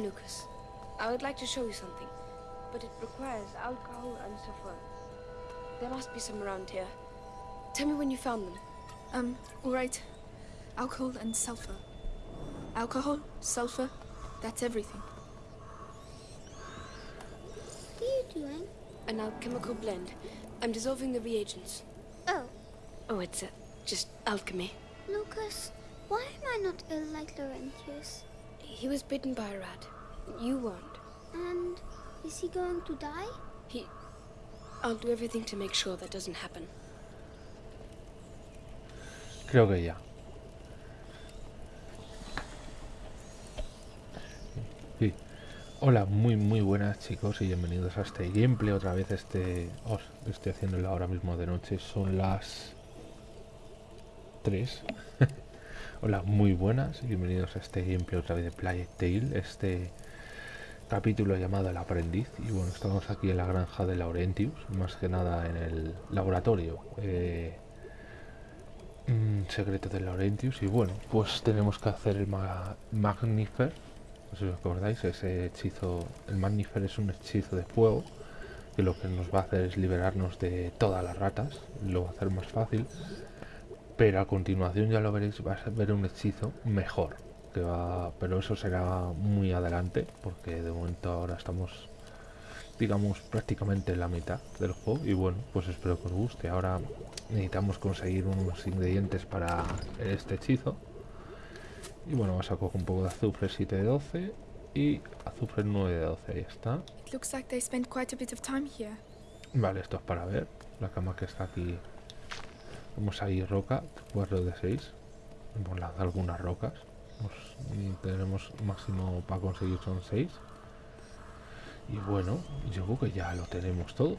I'm Lucas. I would like to show you something, but it requires alcohol and sulfur. There must be some around here. Tell me when you found them. Um, alright. Alcohol and sulfur. Alcohol, sulfur, that's everything. What are you doing? An alchemical blend. I'm dissolving the reagents. Oh, Oh, it's uh, just alchemy. Lucas, why am I not ill like Laurentius? He was bitten by a rat. You weren't. And is he going to die? He. I'll do everything to make sure that doesn't happen. Creo que ya. Sí. Hola, muy muy buenas chicos y bienvenidos a este gameplay. Otra vez este... Os estoy haciéndolo ahora mismo de noche. Son las... 3. Hola, muy buenas y bienvenidos a este gameplay otra vez de Plague Tale. Este capítulo llamado El Aprendiz. Y bueno, estamos aquí en la granja de Laurentius. Más que nada en el laboratorio. Eh, Mm, secreto de Laurentius y bueno pues tenemos que hacer el ma Magnifer no sé si os acordáis ese hechizo el Magnifer es un hechizo de fuego que lo que nos va a hacer es liberarnos de todas las ratas lo va a hacer más fácil pero a continuación ya lo veréis va a ver un hechizo mejor que va pero eso será muy adelante porque de momento ahora estamos digamos prácticamente en la mitad del juego y bueno pues espero que os guste. Ahora necesitamos conseguir unos ingredientes para este hechizo. Y bueno vamos a coger un poco de azufre 7 de 12 y azufre 9 de 12 ahí está. It looks like they spent quite a bit of time here. vale esto es para ver la cama que está aquí vamos ahí roca 4 de 6 hemos lanzado algunas rocas Pues, tenemos máximo para conseguir son 6 y bueno, yo creo que ya lo tenemos todo.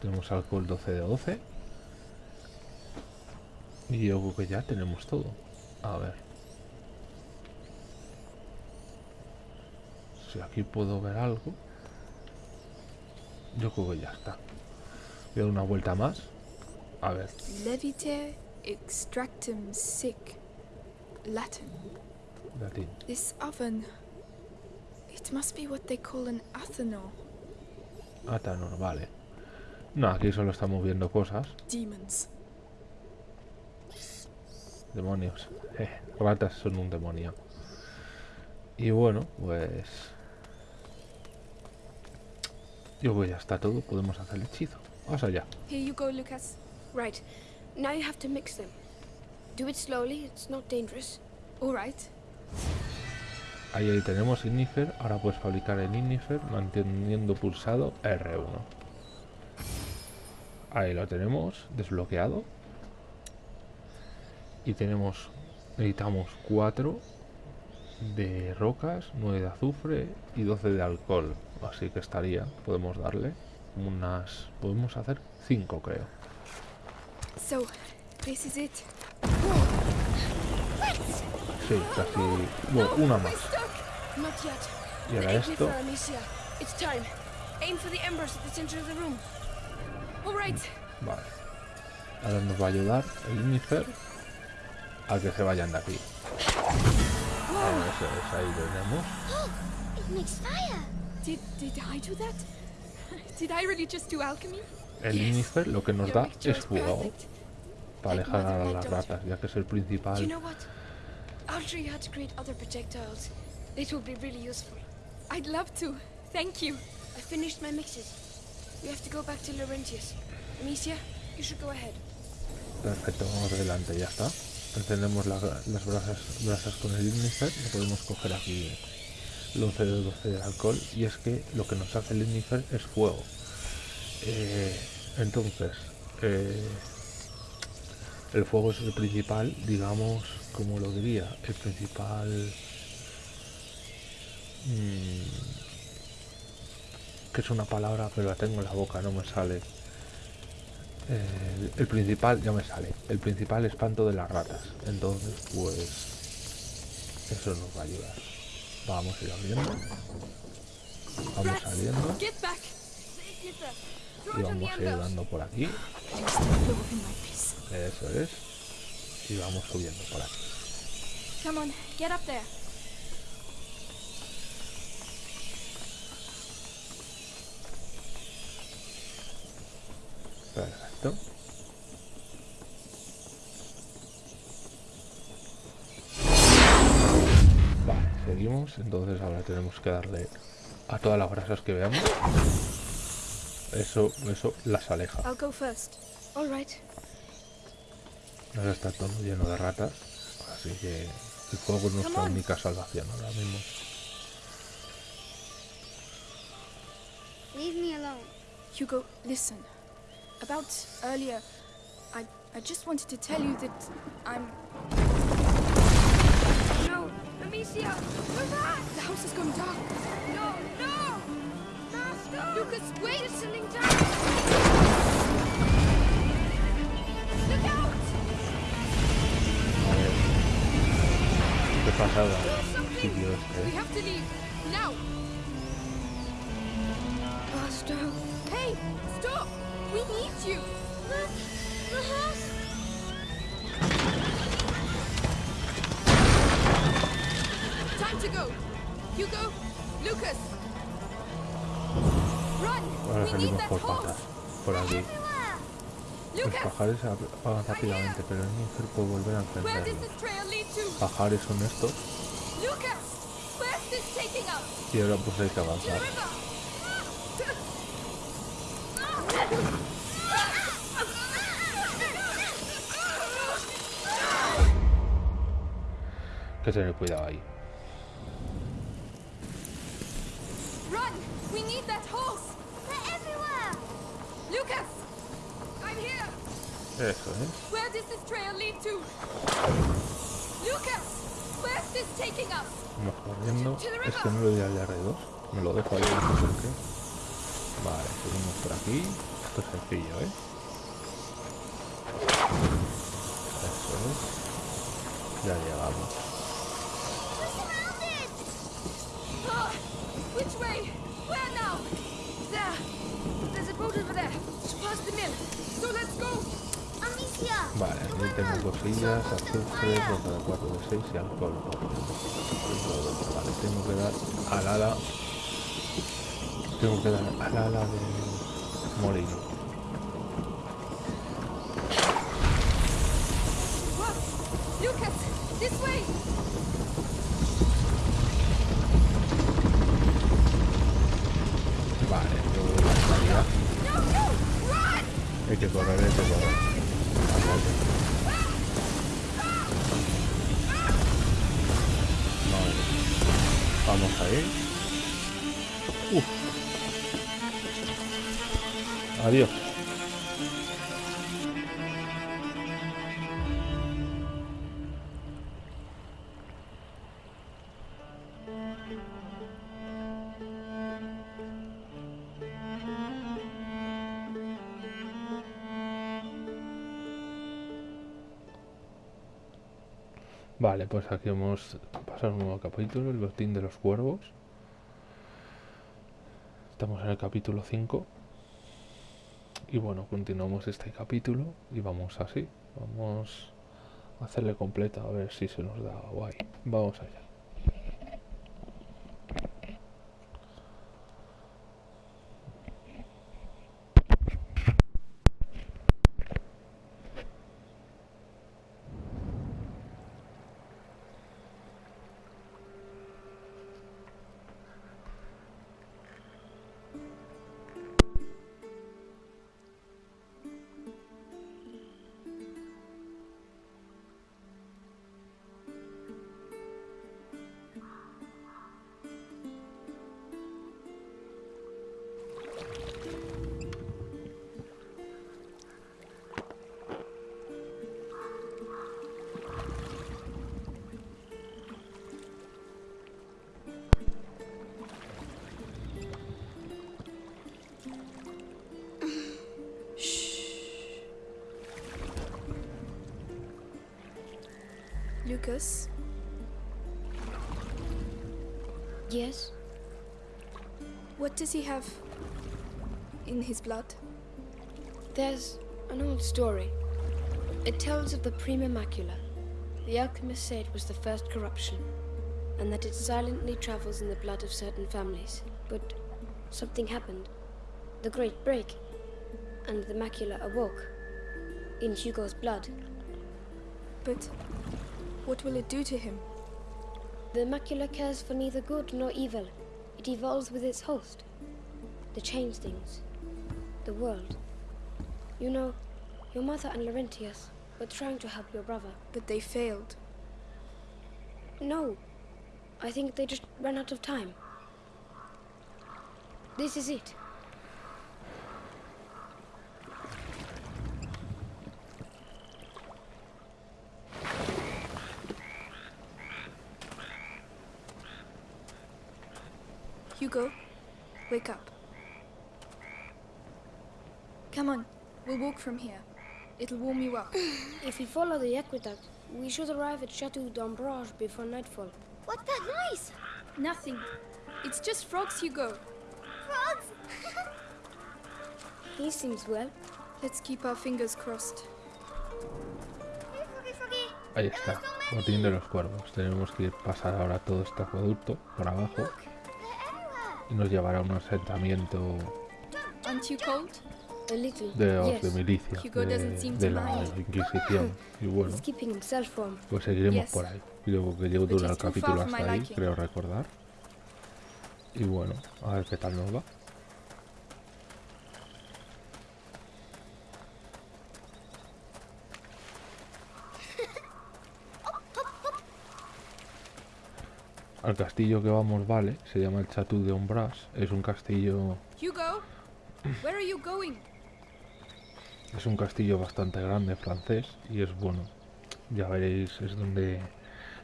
Tenemos alcohol 12 de 12. Y yo creo que ya tenemos todo. A ver. Si aquí puedo ver algo. Yo creo que ya está. Voy a dar una vuelta más. A ver. Leviter extractum sic. Latin. Latín. This oven. It must be what they call an athanor. Atanor, vale. No, aquí solo estamos viendo cosas. Demons. Demonios. Eh, ratas son un demonio. Y bueno, pues... Yo que ya está todo. Podemos hacer el hechizo. Vamos allá. Here you go, Lucas. Right. Now you have to mix them. Do it slowly, it's not dangerous. Alright. Ahí, ahí tenemos Ignifer. Ahora puedes fabricar el Ignifer manteniendo pulsado R1. Ahí lo tenemos desbloqueado. Y tenemos, necesitamos 4 de rocas, 9 de azufre y 12 de alcohol. Así que estaría, podemos darle unas, podemos hacer 5 creo. So, this is it. Sí, casi, bueno, una más. Not yet. Y ahora esto, It's time. Aim for the embers at the center of the room. Alright. vale. Ahora nos va a ayudar el Ignifer a que se vayan de aquí. Eso es, ahí tenemos. It makes fire. Did, did I do that? Did I really just do alchemy? El Ignifer lo que nos da es fuego para alejar a las ratas, ya que es el principal. know what? I'll show you how to create other projectiles. It will be really useful. I'd love to. Thank you. I finished my mixes. We have to go back to Laurentius. Amicia, you should go ahead. Perfecto, vamos adelante, ya está. Encendemos la- las brasas, brasas con el Ignifer y podemos coger aquí el 11 de 12 de alcohol. Y es que lo que nos hace el Ignifer es fuego. Eh, entonces, eh, el fuego es el principal, digamos, como lo diría, el principal... mm, que es una palabra, pero la tengo en la boca, no me sale. Eh, el principal ya me sale. El principal espanto de las ratas. Entonces, pues eso nos va a ayudar. Vamos a ir abriendo. Vamos saliendo y vamos a ir dando por aquí eso es y vamos subiendo por aquí Perfecto. Vale, seguimos. Entonces ahora tenemos que darle a todas las brasas que veamos. Eso, eso las aleja. I'll go first. All right. Ahora está todo lleno de ratas. Así que el fuego es nuestra única salvación ahora mismo. Leave me alone. Hugo, listen. About earlier, I I just wanted to tell you that I'm No, Amicia, we're back. the house is going dark. No, no, Master. Lucas, wait! It's settling down. Look out! A ver. ¿Qué pasaba en el sitio? We eh? have to leave now. Master. Hey, stop! We need you. The, the house. Time to go. Hugo, Lucas, salimos por patas. Por aquí. Los pajares apagan rápidamente, pero muy fácil puede volver a to? Pajares son estos y ahora pues hay que avanzar. que tener cuidado ahí. Run! We need that horse. They're everywhere. Lucas, I'm here. Eso es. Where does this trail lead to? Lucas, where's this taking us? Vamos corriendo. Es que no lo doy al de R2. Me lo dejo ahí, no sé por qué. Vale, seguimos por aquí. Esto es sencillo, ¿eh? Eso es. Ya llegamos. Ah, which way? Where now? There. There's a boat over there. It's past the mill. So let's go. Vale, aquí tengo cosillas, azufre, roca de 4 de 6 y alcohol. Vale, tengo que dar al ala. Tengo que dar al ala del molino. Uf. Adiós. Vale, pues aquí hemos pasado un nuevo capítulo, el botín de los cuervos. Estamos en el capítulo 5. Y bueno, continuamos este capítulo y vamos así. Vamos a hacerle completa a ver si se nos da guay. Vamos allá. Lucas, Yes? what does he have in his blood? There's an old story. It tells of the Prima Macula. The alchemist said it was the first corruption, and that it silently travels in the blood of certain families. But something happened. The Great Break. and the macula awoke. In Hugo's blood. But what will it do to him? The macula cares for neither good nor evil. It evolves with its host. The changelings. The world. You know, your mother and Laurentius were trying to help your brother. But they failed. No. I think they just ran out of time. This is it. Hugo, wake up. Come on, we'll walk from here. It'll warm you up. If we follow the aqueduct, we should arrive at Chateau d'Ambrage before nightfall. What's that noise? Nothing. It's just frogs, Hugo. Frogs? He seems well. Let's keep our fingers crossed. Ahí está, are botín de los cuervos. Tenemos que pasar ahora todo este acueducto por abajo Look, they're everywhere. Y nos llevará a un asentamiento de los de milicia, de, la. Inquisición. Y bueno, pues seguiremos por ahí. Creo que llevo dura el capítulo hasta ahí, creo recordar. Y bueno, a ver qué tal nos va. Al castillo que vamos, vale, se llama el Chateau de Ombras. Es un castillo, Hugo, where are you going? es un castillo bastante grande francés y es bueno. Ya veréis, es donde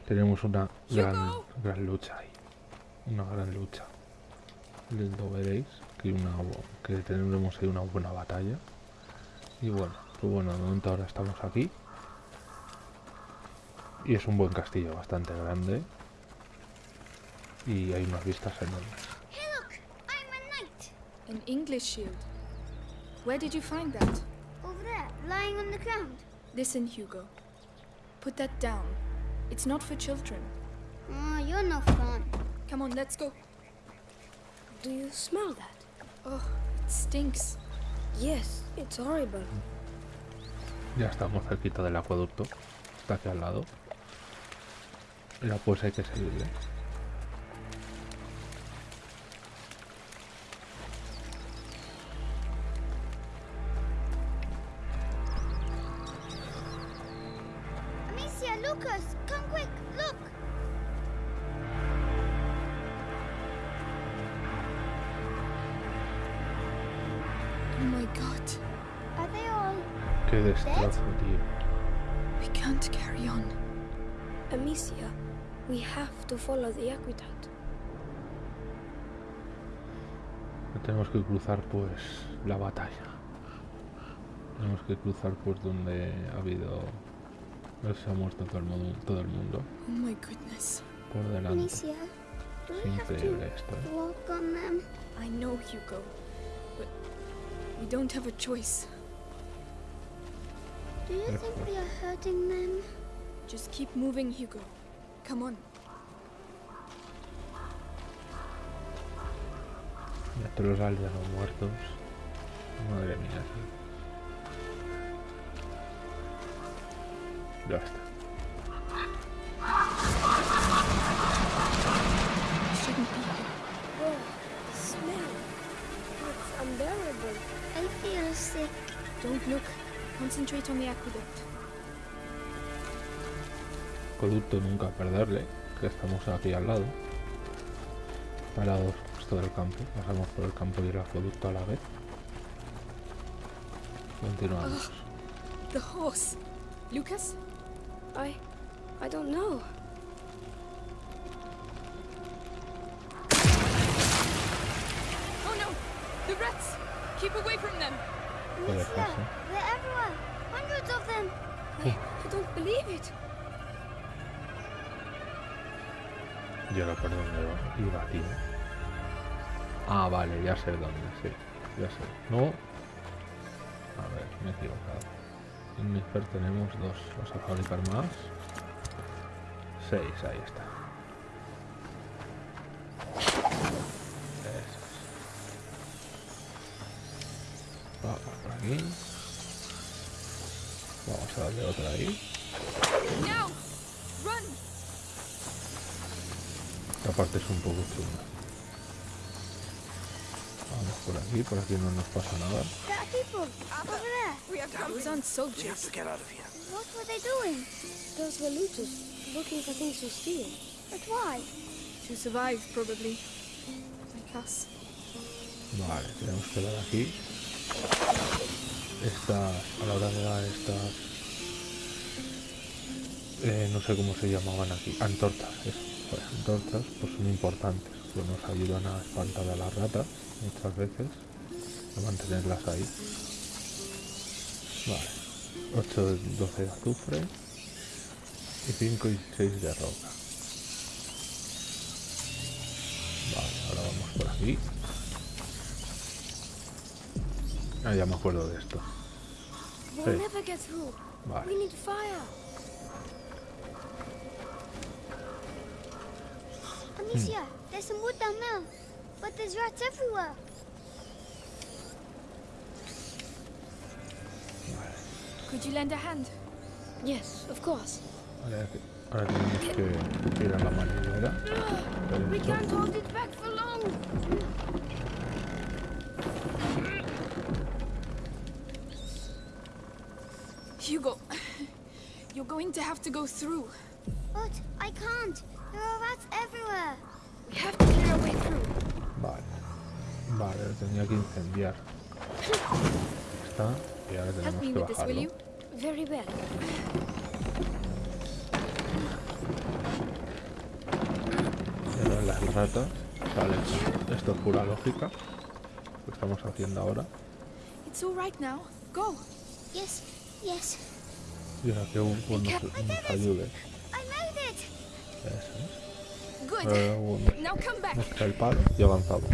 tenemos una gran, gran lucha ahí. Una gran lucha. Lo veréis que una que tendremos ahí una buena batalla. Y bueno, pues bueno, de momento ahora estamos aquí. Y es un buen castillo bastante grande. Y hay unas vistas enormes. Hey, look, I'm a knight. An English shield. Where did you find that? Over there, lying on the ground. Listen, Hugo. Put that down. It's not for children. Oh, you're no fun. Come on, let's go. Do you smell that? Oh, it stinks. Yes, it's horrible. Ya estamos cerquita del acueducto. Está aquí al lado. Mira, pues hay que seguirle. Tenemos que cruzar pues la batalla. Tenemos que cruzar pues donde ha habido... No se ha muerto todo el mundo, todo el mundo Oh my goodness. por delante. Amicia, do Es we have increíble to esto, ¿eh? walk on them? I know, Hugo. But we don't have a choice. Do you think we are hurting them? Just keep moving, Hugo. Come on. Ya todos los aldeanos muertos. Madre mía, sí. Ya está. Shouldn't be here. Oh, the smell. It's unbearable. I feel sick. Don't look. Concentrate on the aqueduct. Acueducto nunca perderle, que estamos aquí al lado. Parados justo del campo. Pasamos por el campo y el acueducto a la vez. Continuamos. The horse. Lucas? I. I don't know. Oh no! The rats! Keep away from them! ¿Qué le Amicia, pasa? they're everywhere. Hundreds of them. I, I don't believe it. Yo no por dónde va. iba, tío. Ah, vale, ya sé dónde, sí. Ya sé. No. A ver, me he equivocado. En Nisper tenemos dos. Vamos a fabricar más. Seis, ahí está. Eso es. Ah, por aquí. Vamos a darle otra ahí. Esta parte es un poco chunga. Por aquí, por aquí no nos pasa nada. There are people over there. We have Those aren't soldiers. get out of here. What were they doing? Those were looters looking for things to steal. But why? To survive, probably. Like us. Vale, tenemos que dar aquí. Estas, a la hora de dar estas... eh, no sé cómo se llamaban aquí. Antorchas, eso. Pues antorchas pues son importantes. Nos ayudan a espantar a las ratas muchas veces. A mantenerlas ahí. Vale. 8, de- 12 de azufre. Y 5 y 6 de roca. Vale, ahora vamos por aquí. Ah, ya me acuerdo de esto. Through. Vale. There's some wood down there. But there's rats everywhere. Could you lend a hand? Yes, of course. Ahora, ahora tenemos que ir a la manivela. We can't hold it back for long. Hugo, you're going to have to go through. But I can't. There are rats everywhere. We have to clear our way through. Vale. Vale, lo tenía que incendiar. Está. Y ahora Help tenemos me que with this, will bajarlo. you? Very well. Y ahora las ratas salen. Esto es pura lógica. Lo estamos haciendo ahora. It's all right now. Go. Yes, yes. Y ahora que Hugo nos, nos ayude. I made it. Eso nos cae el palo y avanzamos.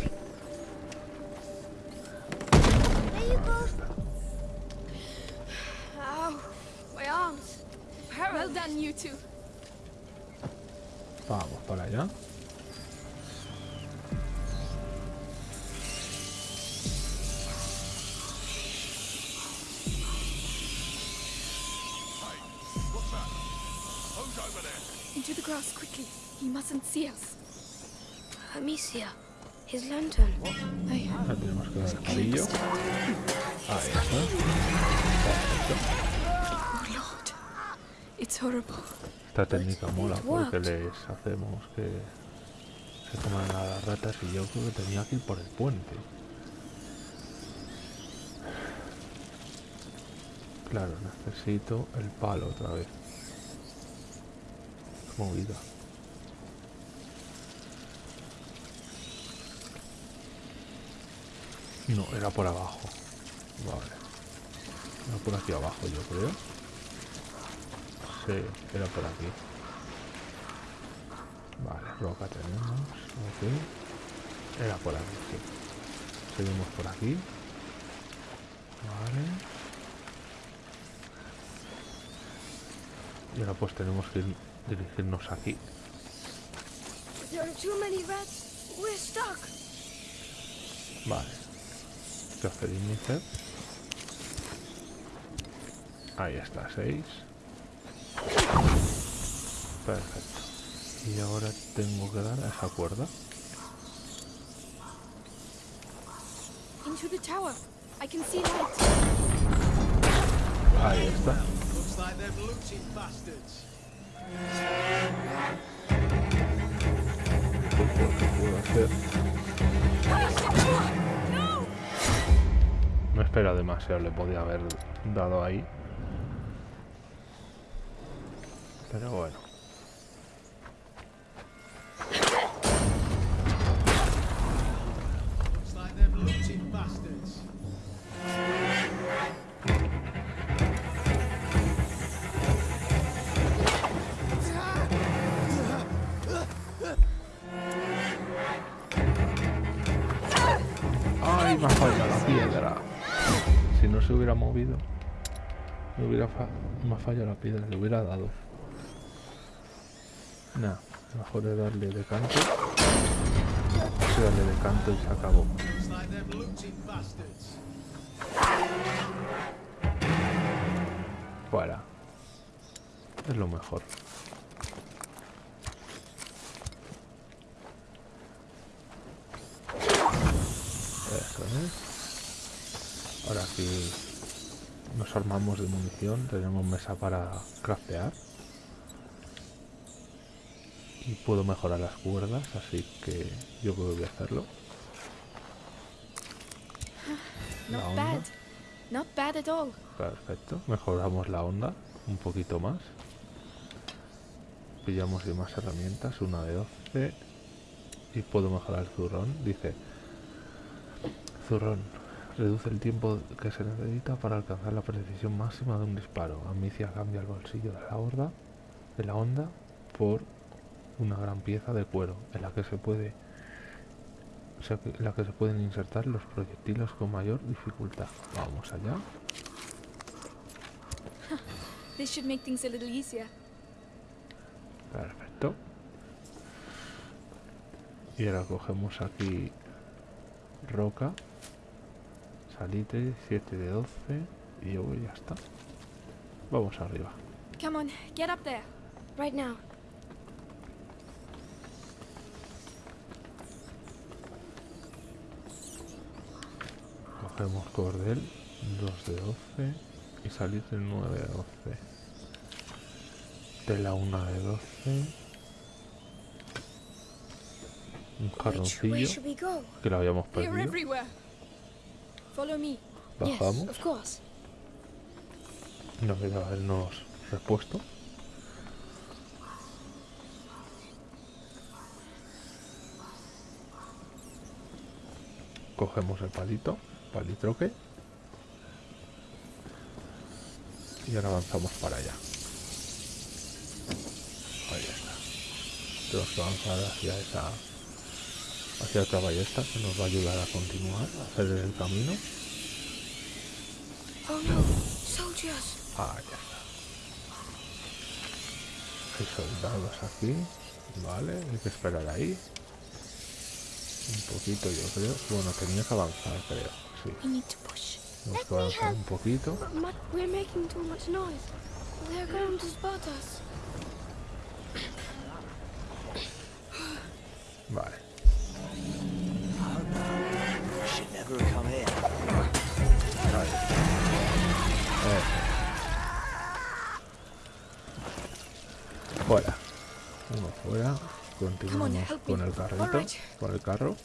Vamos para allá. He mustn't see us. Amicia, his lantern. Ay, Ahora tenemos que dar el amarillo. Ahí está. oh Lord. It's horrible. Esta técnica mola porque les hacemos que se coman a las ratas y yo creo que tenía que ir por el puente. Claro, necesito el palo otra vez. Movida. No, era por abajo. Vale. Era por aquí abajo, yo creo. Sí, era por aquí. Vale, roca tenemos. Ok. Era por aquí, sí. Seguimos por aquí. Vale. Y ahora pues tenemos que ir- dirigirnos aquí. There are too many rats. We're stuck. Vale. Ahí está, 6. Perfecto. Y ahora tengo que dar a esa cuerda. Into the tower. I can see light. Ahí está. Espera demasiado, le podía haber dado ahí. Pero bueno. ¡Ay, me ha fallado la piedra! Si no se hubiera movido, me hubiera fallado la piedra, le hubiera dado. Nah, mejor es darle de canto. Darle de canto y se acabó. Fuera. Es lo mejor. Eso es. Ahora sí nos armamos de munición, tenemos mesa para craftear. Y puedo mejorar las cuerdas, así que yo creo que voy a hacerlo. La Not onda. bad. Not bad at all. Perfecto, mejoramos la onda un poquito más. Pillamos más herramientas, una de 12. Y puedo mejorar el zurrón. Dice, zurrón, reduce el tiempo que se necesita para alcanzar la precisión máxima de un disparo. Amicia cambia el bolsillo de la horda, de la onda, por una gran pieza de cuero en la que se puede o sea, que- en la que se pueden insertar los proyectiles con mayor dificultad. Vamos allá. This should make things a little easier. Perfecto. Y ahora cogemos aquí roca, salitre, 7 de 12 y yo voy, ya está. Vamos arriba. Come on, get up there. Right now. Cogemos cordel, 2 de 12 y salitre 9 de 12. Tela 1 de 12. Un jarroncillo que lo habíamos perdido. Follow me. Bajamos. Yes, of course. No queda habernos repuesto. Cogemos el palito, palitroque. Y ahora avanzamos para allá. Ahí está. Tenemos que avanzar hacia esa hacia otra ballesta que nos va a ayudar a continuar, a hacer el camino. Oh no, soldiers. Ah, ya está. Hay soldados aquí. Vale, hay que esperar ahí. Un poquito yo creo. Bueno, tenía que avanzar creo. Sí, que avanzar un poquito. But we're making too much noise. They're going to spot us. Con el carro.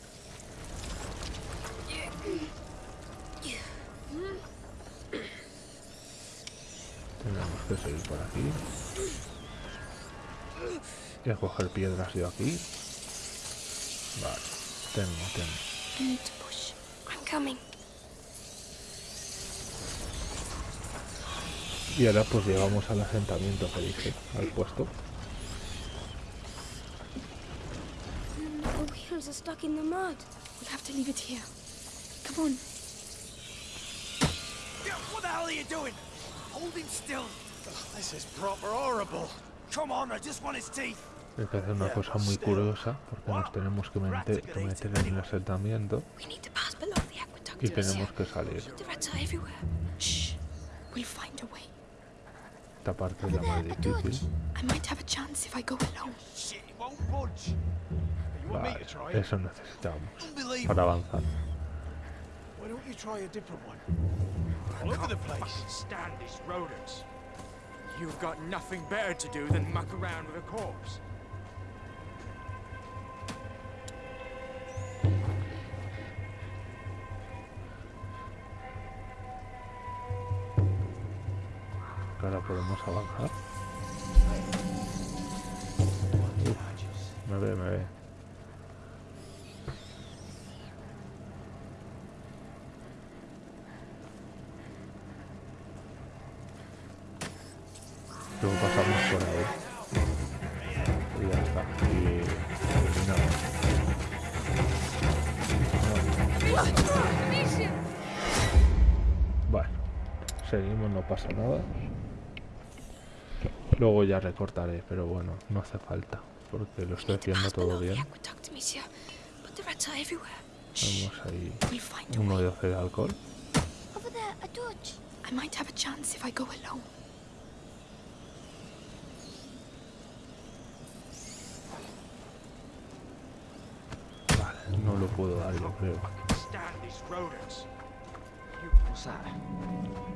Tenemos que seguir por aquí. Y a coger piedras yo aquí. Vale. Tengo, tengo. Y ahora pues llegamos al asentamiento que dije, al puesto. The wheels are stuck in the mud. We'll have to leave it here. Come on. Yeah, What the hell are you doing? Holding still. This is proper horrible. Come on, I just want his teeth. Hay que hacer una cosa muy curiosa porque nos tenemos que meter, que meter en el asentamiento We need to pass below the aqueduct. y tenemos que salir. The rats are everywhere. Shh. We'll find a way. Esta parte es la más difícil. Vale, eso necesitamos para avanzar. You've got nothing better to do than muck around with a corpse. Ahora podemos avanzar. Uf, me ve, me ve. Pasa nada. Luego ya recortaré, pero bueno, no hace falta, porque lo estoy haciendo todo bien. Vamos ahí, uno de 12 de alcohol. Over there. a torch. I might have a chance if I go alone. Vale, no lo puedo dar yo creo.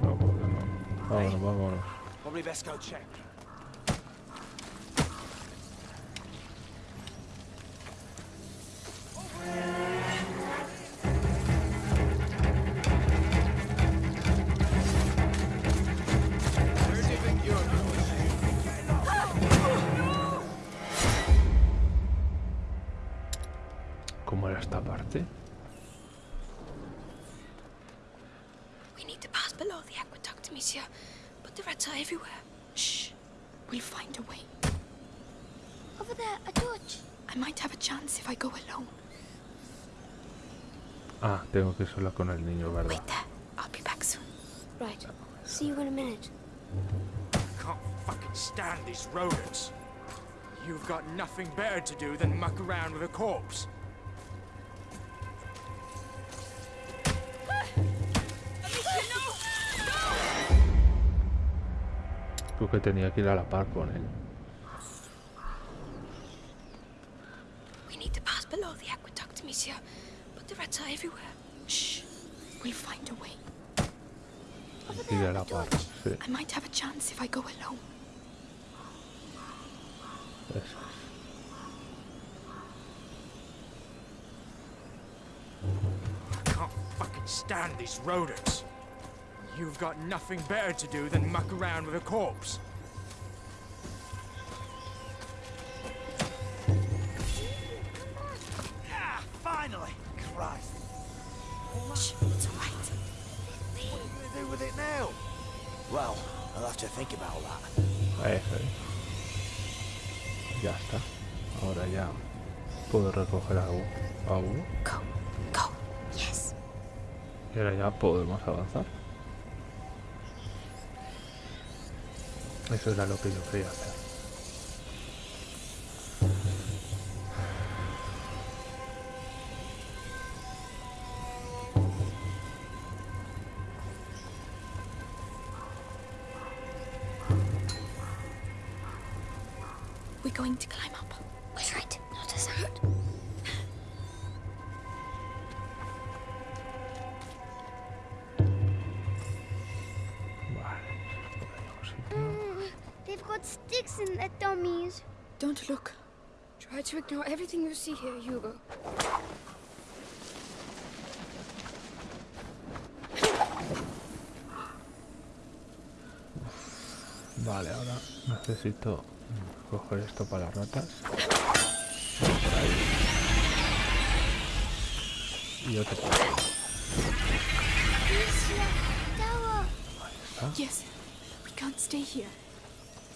No. Vámonos, vámonos. Probably best go check. Tengo que ir sola con el niño, ¿verdad? Wait there. I'll be back soon. Right. See you in a minute. Can't fucking stand these rodents. You've got nothing better to do than muck around with a corpse. Creo que tenía que ir a la par con él. We need to pass below the aqueduct, monsieur. But the rats are everywhere. Shh. We'll find a way. Over Ir there, a a la par, torch. sí. I might have a chance if I go alone. Eso es. Can't fucking stand these rodents. You've got nothing better to do than muck around with a corpse. Eso es. Ya está. Ahora ya puedo recoger a, uno. Go. Go. Yes. Y ahora ya podemos avanzar. Eso era lo que yo quería hacer. Got sticks in their dummies. Don't look. Try to ignore everything you see here, Hugo. Vale, ahora necesito coger esto para las ratas. Y otro. Alicia, Tower. Yes. We can't stay here.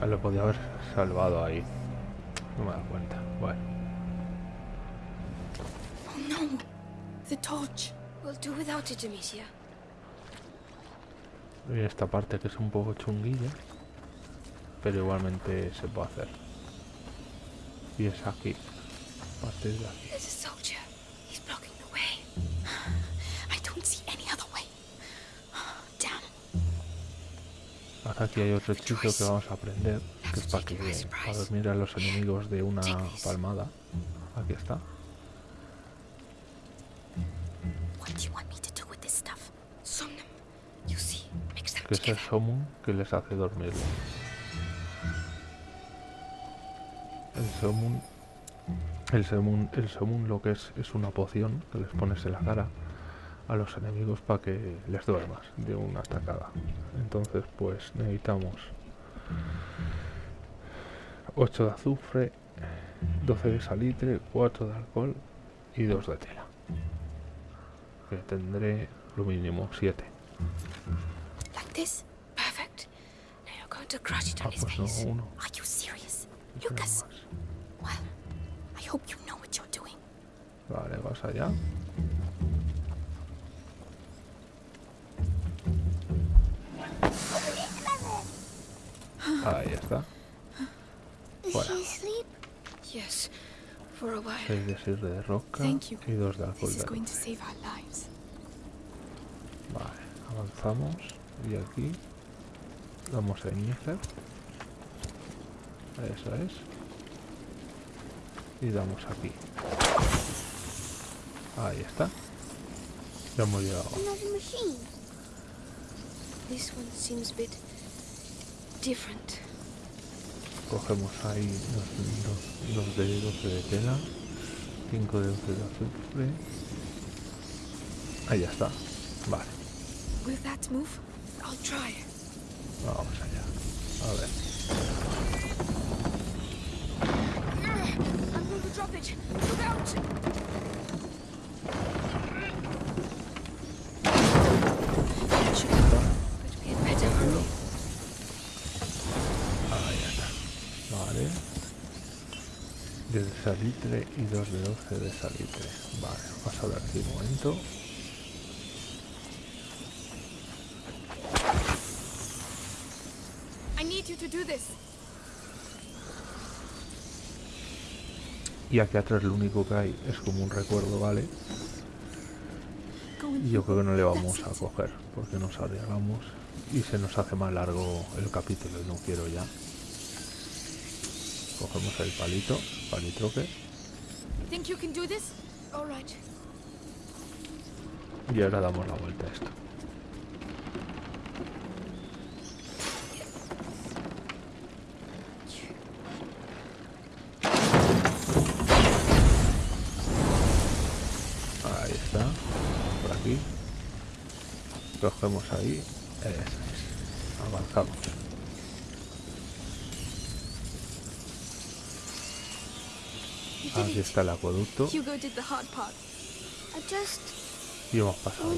Ah, Lo podía haber salvado ahí. No me dado cuenta. Bueno, Oh no. The torch. We'll do without it, Amicia. y esta parte que es un poco chunguilla. Pero igualmente se puede hacer. Y es aquí. A partir de aquí. There's a soldier. He's blocking the way. I don't see any other way. Damn. Ahora aquí hay otro hechizo que vamos a aprender. Que es para, que, para dormir a los enemigos de una palmada. Aquí está. Que es el. Somun que les hace dormirlos. El Somun. El Somun, el Somun lo que es es una poción que les pones en la cara a los enemigos para que les duermas de una atacada. Entonces pues necesitamos 8 de azufre, 12 de salitre, 4 de alcohol y 2 de tela. Que tendré lo mínimo 7. Like this? Perfect. Now you're going to crush it Ah, his pues no, uno. Are you serious? Lucas, hope you know what you're doing. Vale, vas allá. Ahí está. Fuera. she asleep? Yes, for a while. 6 de sirve de roca y 2 de alcohol de. Vale, avanzamos y aquí damos a iniciar. Eso es. Y damos aquí. Ahí está. Ya hemos llegado. Another machine. This one seems a bit different. Cogemos ahí dos, dos, dos de 12 de tela, 5 de 12 de azufre. Ahí ya está. Vale, vamos allá. A ver. Salitre y 2 de 12 de salitre. Vale, vamos a ver aquí un momento. Y aquí atrás lo único que hay es como un recuerdo, ¿vale? Y yo creo que no le vamos a coger porque nos arriesgamos y se nos hace más largo el capítulo y no quiero ya. Cogemos el palito, palitroque Think you can do this? All right. y ahora damos la vuelta a esto. Ahí está, por aquí. Cogemos ahí, eso es. Avanzamos. You did Aquí está el acueducto. Hugo did the hard part. I just y hemos pasado.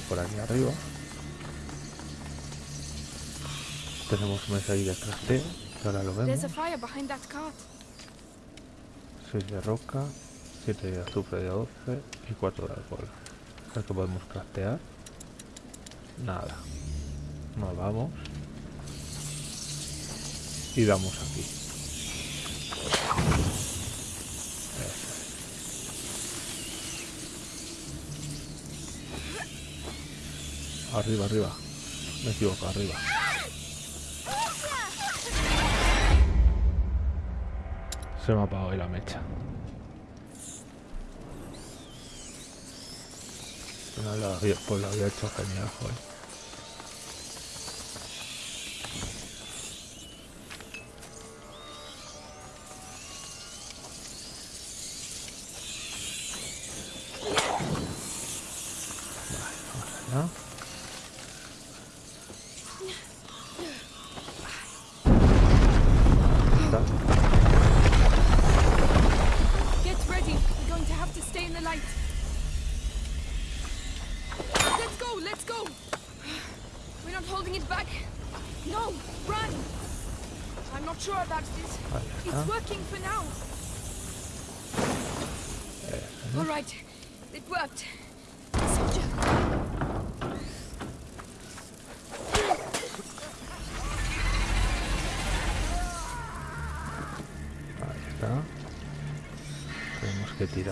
Por aquí arriba. Tenemos mesa ahí de crafteo, que ahora lo vemos. There's a fire behind that cart. 6 de roca, 7 de azufre de 12 y 4 de alcohol. A ver que podemos craftear. Nada. Nos vamos. Y damos aquí. Arriba, arriba. Me equivoco, arriba. Se me ha apagado la mecha. No lo había, pues lo había hecho genial, joder.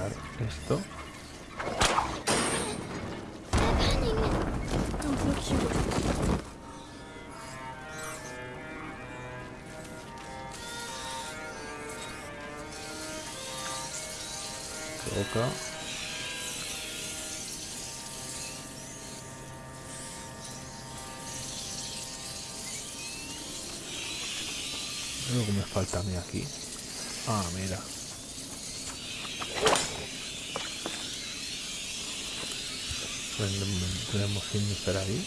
tirar esto. Toca. Creo que me falta a mí aquí. Ah, mira. Tenemos- Tenemos Innifer ahí.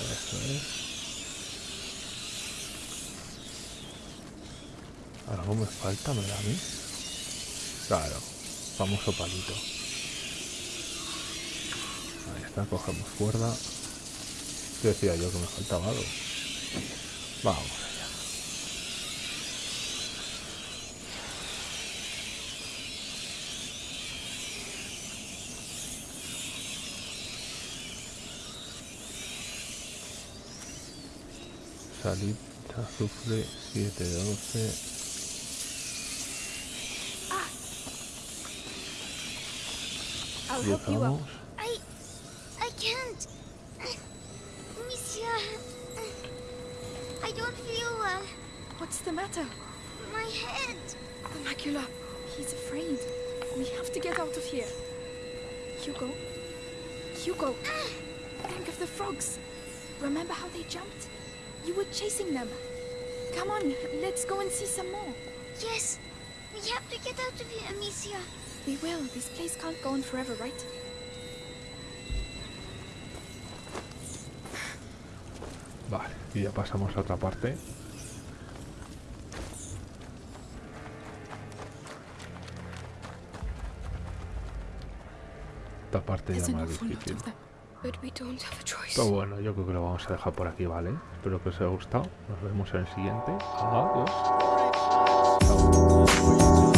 Eso es. Algo me falta, me da a mí. Claro, famoso palito. Ahí está, cogemos cuerda. ¿Qué decía yo que me faltaba algo? Vamos allá. Salida, azufre, 712. Ah. I'll help you up. Llegamos. I... I can't. Monsieur... I don't feel well. What's the matter? My head. The macula. He's afraid. We have to get out of here. Hugo. Hugo. Ah. Think of the frogs. Remember how they jumped? You were chasing them. Come on, let's go and see some more. Yes. We have to get out of here, Amicia. We will. This place can't go on forever, right? Vale, y ya pasamos a otra parte. Esta parte There's ya más difícil. Pero bueno, yo creo que lo vamos a dejar por aquí, ¿vale? Espero que os haya gustado. Nos vemos en el siguiente. Adiós. Chao.